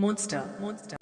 Monster, monster.